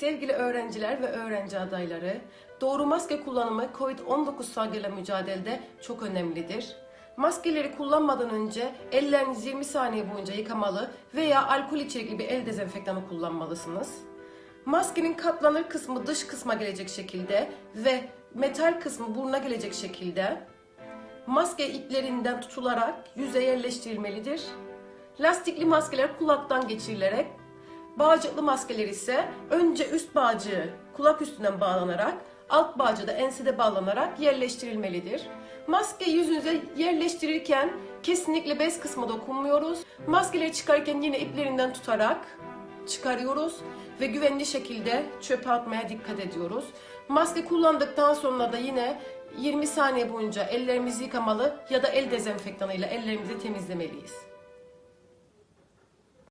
Sevgili öğrenciler ve öğrenci adayları, doğru maske kullanımı COVID-19 salgıyla mücadelede çok önemlidir. Maskeleri kullanmadan önce ellerinizi 20 saniye boyunca yıkamalı veya alkol içerikli bir el dezenfektanı kullanmalısınız. Maskenin katlanır kısmı dış kısma gelecek şekilde ve metal kısmı buruna gelecek şekilde maske iplerinden tutularak yüze yerleştirilmelidir. Lastikli maskeler kulaktan geçirilerek, bağcıklı maskeler ise önce üst bağcığı kulak üstünden bağlanarak, alt bağcığı da ensede bağlanarak yerleştirilmelidir. Maske yüzünüze yerleştirirken kesinlikle bez kısmı dokunmuyoruz. Maskeleri çıkarırken yine iplerinden tutarak çıkarıyoruz ve güvenli şekilde çöpe atmaya dikkat ediyoruz. Maske kullandıktan sonra da yine 20 saniye boyunca ellerimizi yıkamalı ya da el dezenfektanıyla ellerimizi temizlemeliyiz.